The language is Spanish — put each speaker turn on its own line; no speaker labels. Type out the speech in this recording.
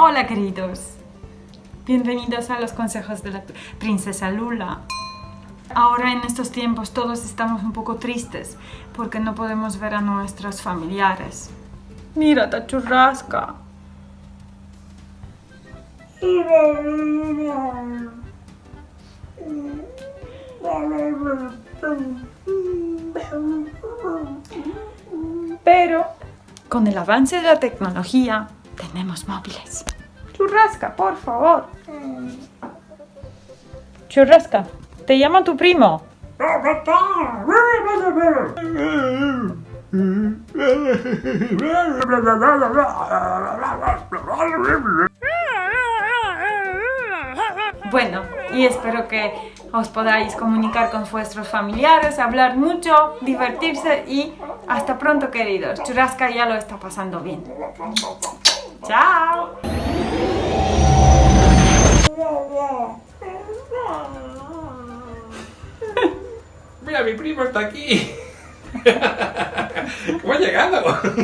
Hola queridos, bienvenidos a los consejos de la princesa Lula. Ahora en estos tiempos todos estamos un poco tristes porque no podemos ver a nuestros familiares. Mira, esta churrasca. Pero con el avance de la tecnología tenemos móviles. Churrasca, por favor. Churrasca, te llama tu primo. Bueno, y espero que os podáis comunicar con vuestros familiares, hablar mucho, divertirse y hasta pronto queridos. Churrasca ya lo está pasando bien. ¡Chao!
Mi primo está aquí. ¿Cómo ha llegado?